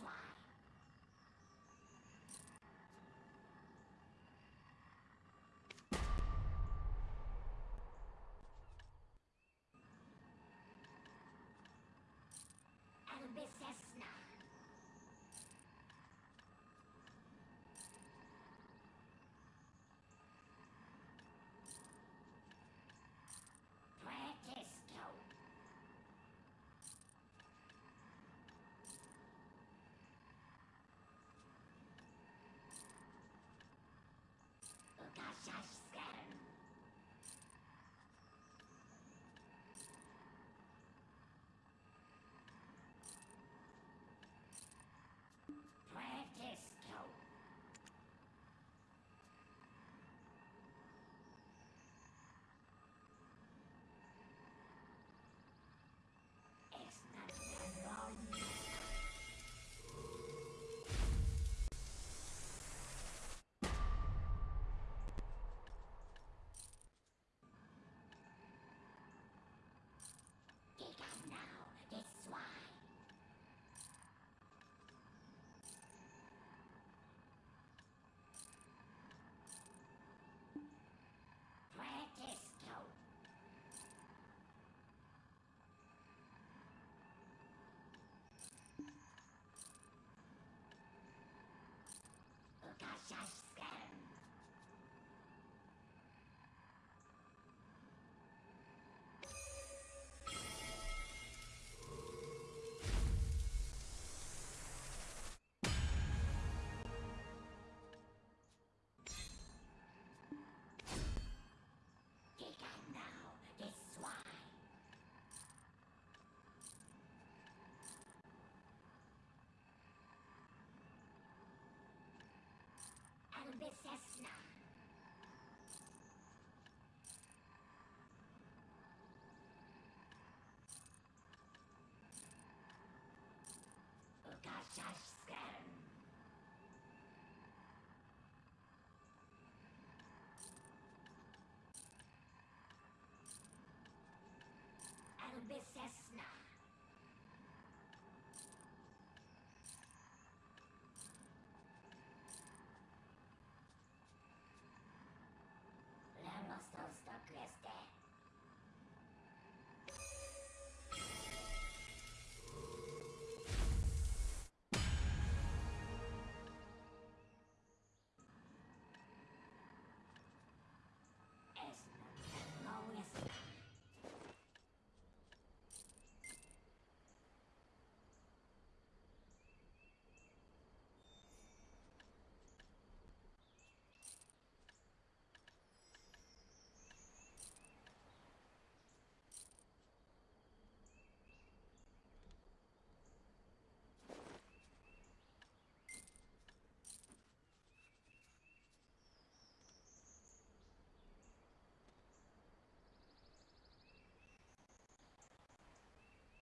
ganał Ukaszaszkę. Albysesna.